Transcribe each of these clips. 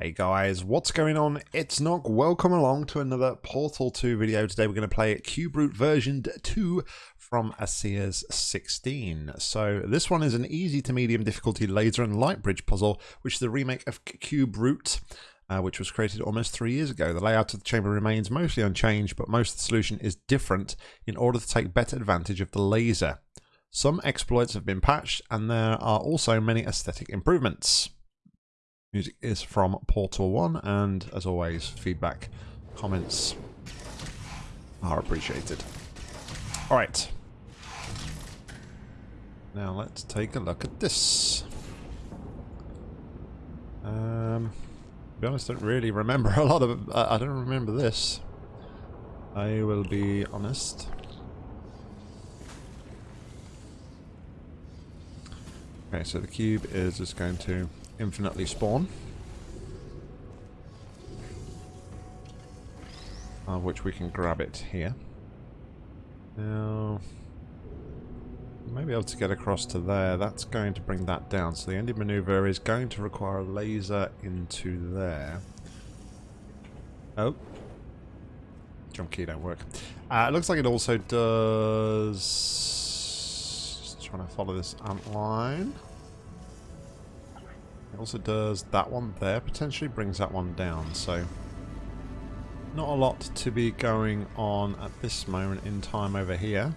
Hey guys, what's going on? It's Nock. Welcome along to another Portal 2 video. Today we're going to play Cube Root version 2 from ASEA's 16. So this one is an easy to medium difficulty laser and light bridge puzzle, which is the remake of Cube Root, uh, which was created almost three years ago. The layout of the chamber remains mostly unchanged, but most of the solution is different in order to take better advantage of the laser. Some exploits have been patched, and there are also many aesthetic improvements. Music is from Portal 1, and as always, feedback, comments are appreciated. Alright. Now let's take a look at this. Um, to be honest, I don't really remember a lot of... I don't remember this. I will be honest. Okay, so the cube is just going to infinitely spawn. Uh, which we can grab it here. Now, may be able to get across to there. That's going to bring that down. So the ending maneuver is going to require a laser into there. Oh. Jump key don't work. Uh, it looks like it also does... Just trying to follow this ant line. It also does that one there, potentially brings that one down, so not a lot to be going on at this moment in time over here.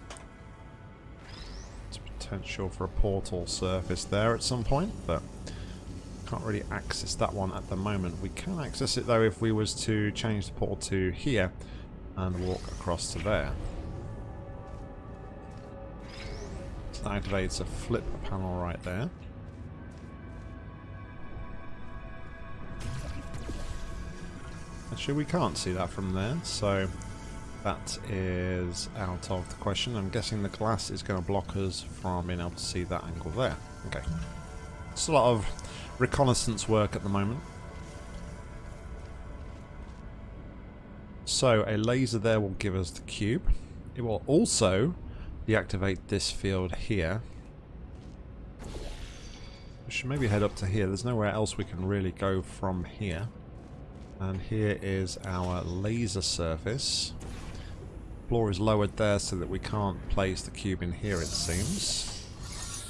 It's potential for a portal surface there at some point, but can't really access that one at the moment. We can access it though if we was to change the portal to here and walk across to there. So that activates a flip panel right there. Actually, we can't see that from there, so that is out of the question. I'm guessing the glass is going to block us from being able to see that angle there. Okay. It's a lot of reconnaissance work at the moment. So, a laser there will give us the cube. It will also deactivate this field here. We should maybe head up to here. There's nowhere else we can really go from here. And here is our laser surface. Floor is lowered there so that we can't place the cube in here, it seems.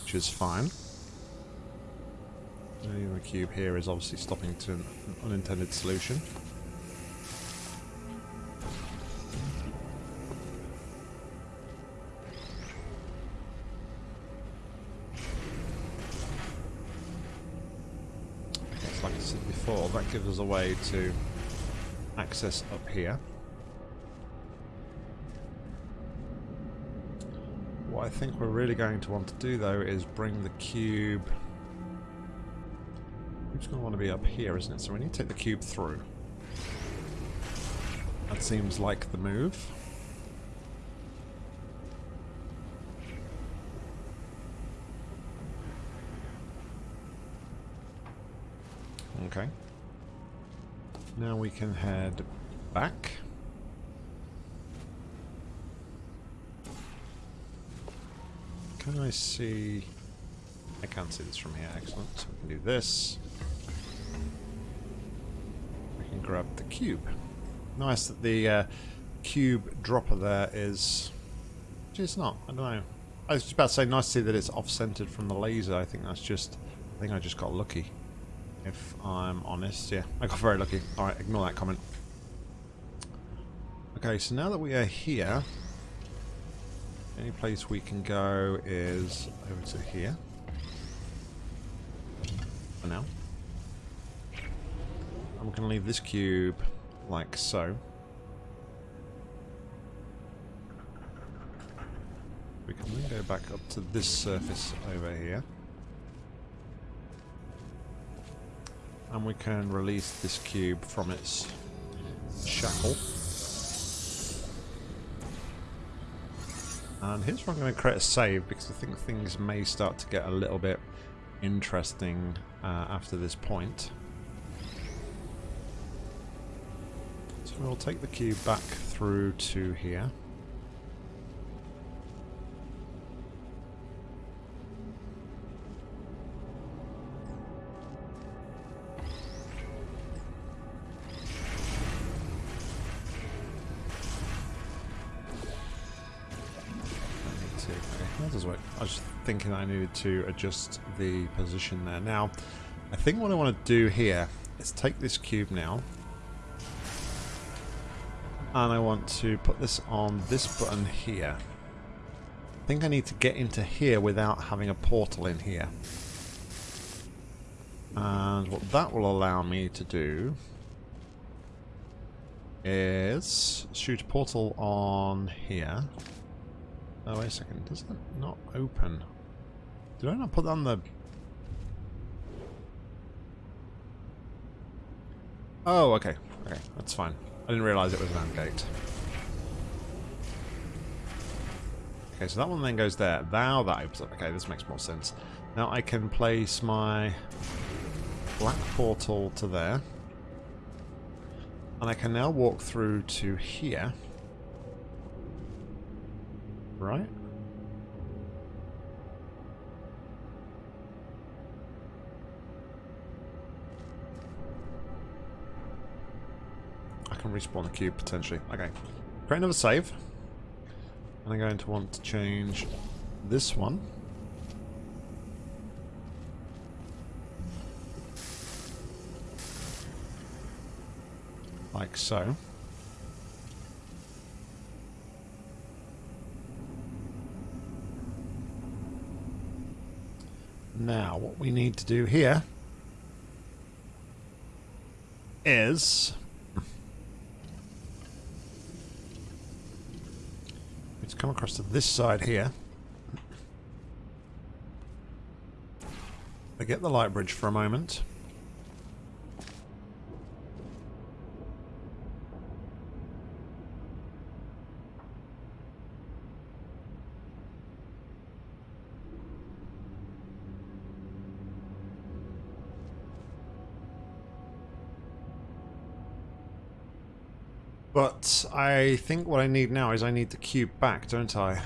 Which is fine. The cube here is obviously stopping to an unintended solution. Gives us a way to access up here. What I think we're really going to want to do though is bring the cube... It's going to want to be up here, isn't it? So we need to take the cube through. That seems like the move. Okay. Now we can head back. Can I see... I can't see this from here, excellent. We can do this. We can grab the cube. Nice that the uh, cube dropper there is... It's not, I don't know. I was just about to say, nice to see that it's off-centered from the laser. I think that's just... I think I just got lucky if I'm honest. Yeah, I got very lucky. Alright, ignore that comment. Okay, so now that we are here, any place we can go is over to here. For now. I'm going to leave this cube like so. We can then go back up to this surface over here. And we can release this cube from its shackle. And here's where I'm going to create a save because I think things may start to get a little bit interesting uh, after this point. So we'll take the cube back through to here. That does work. I was thinking I needed to adjust the position there. Now, I think what I want to do here is take this cube now. And I want to put this on this button here. I think I need to get into here without having a portal in here. And what that will allow me to do is shoot a portal on here. Oh, wait a second. Does that not open? Did I not put that on the... Oh, okay. Okay, that's fine. I didn't realise it was an AND gate. Okay, so that one then goes there. Now that opens up. Okay, this makes more sense. Now I can place my black portal to there. And I can now walk through to here. Right? I can respawn the cube potentially. Okay. Create another save. And I'm going to want to change this one. Like so. Now, what we need to do here is let's come across to this side here. Forget the light bridge for a moment. But I think what I need now is I need the cube back, don't I?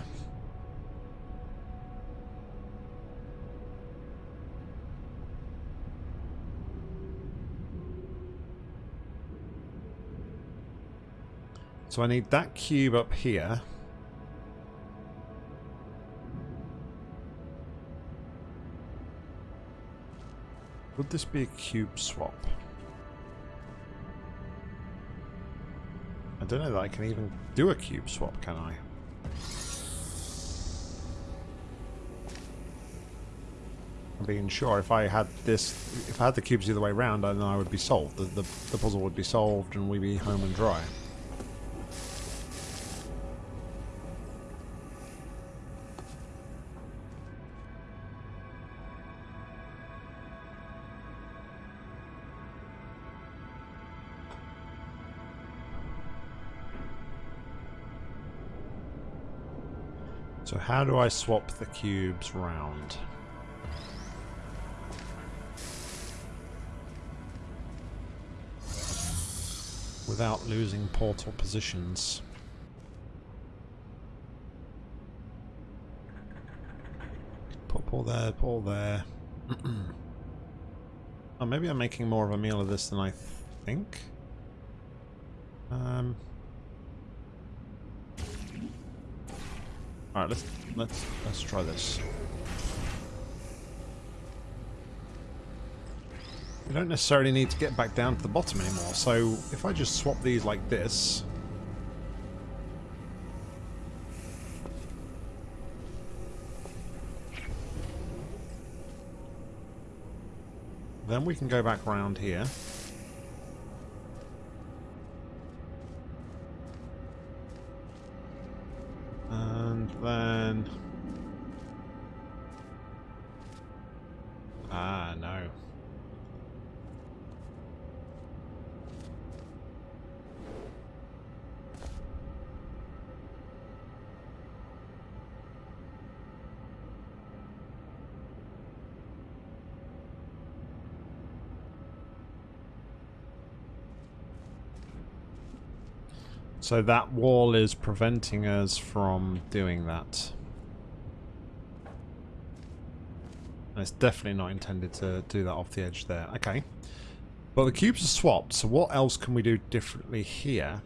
So I need that cube up here. Would this be a cube swap? I don't know that I can even do a cube swap, can I? I'm being sure if I had this, if I had the cubes the other way around, then I would be solved. The, the, the puzzle would be solved and we'd be home and dry. So how do I swap the cubes round? Without losing portal positions. Put all there, put all there. oh, maybe I'm making more of a meal of this than I think. Um... Alright, let's let's let's try this. We don't necessarily need to get back down to the bottom anymore, so if I just swap these like this... Then we can go back around here. So that wall is preventing us from doing that. And it's definitely not intended to do that off the edge there. Okay. But the cubes are swapped, so what else can we do differently here?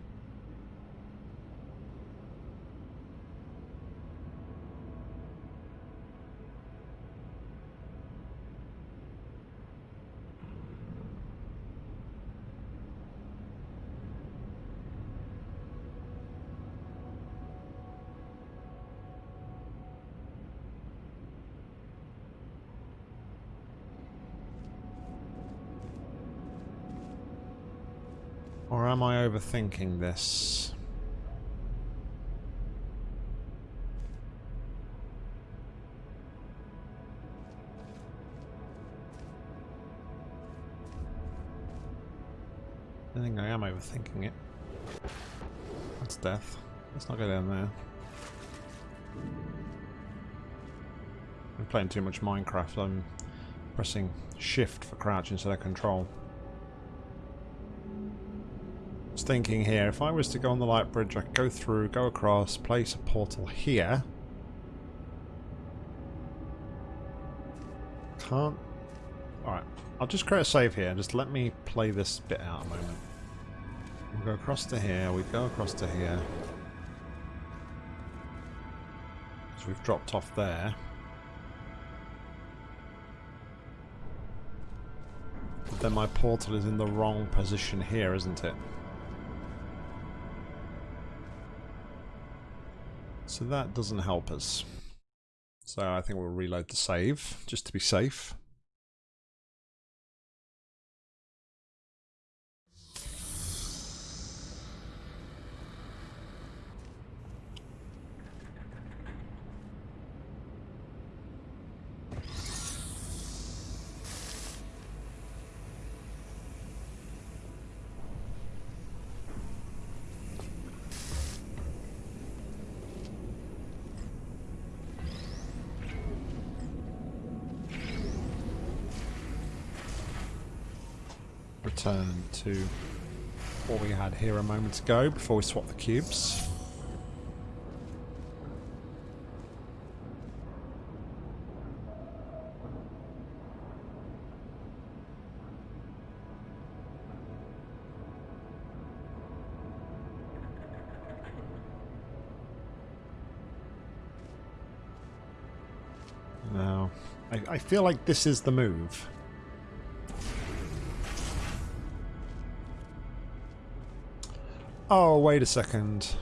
Or am I overthinking this? I think I am overthinking it. That's death. Let's not go down there. I'm playing too much Minecraft. I'm pressing shift for crouch instead of control. Thinking here, if I was to go on the light bridge, I could go through, go across, place a portal here. Can't... Alright, I'll just create a save here. And just let me play this bit out a moment. We'll go across to here, we go across to here. So we've dropped off there. But then my portal is in the wrong position here, isn't it? So that doesn't help us. So I think we'll reload the save, just to be safe. Return to what we had here a moment ago before we swap the cubes. Now, I, I feel like this is the move. Oh, wait a second.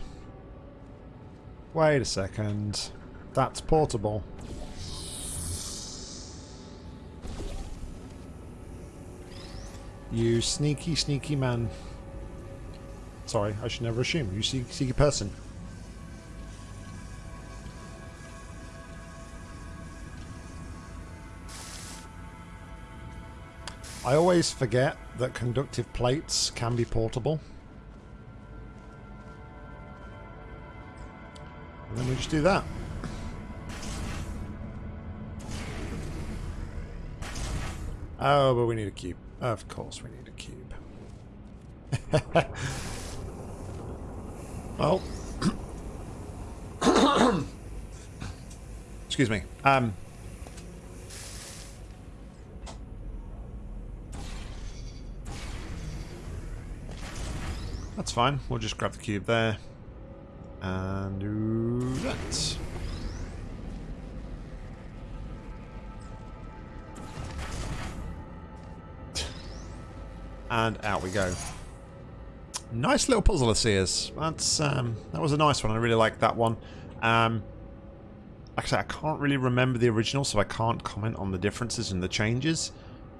Wait a second. That's portable. You sneaky, sneaky man. Sorry, I should never assume. You sneaky, sneaky person. I always forget that conductive plates can be portable. And then we just do that. Oh, but we need a cube. Of course we need a cube. well. Excuse me. Um. That's fine. We'll just grab the cube there and do And out we go. Nice little puzzle of Sears. That's um, that was a nice one. I really like that one. Um, like I said, I can't really remember the original, so I can't comment on the differences and the changes.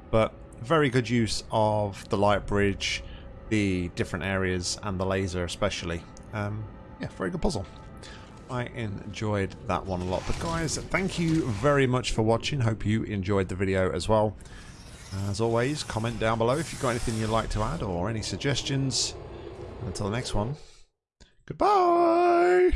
But very good use of the light bridge, the different areas, and the laser especially. Um, yeah, very good puzzle. I enjoyed that one a lot. But guys, thank you very much for watching. Hope you enjoyed the video as well. As always, comment down below if you've got anything you'd like to add or any suggestions. Until the next one, goodbye!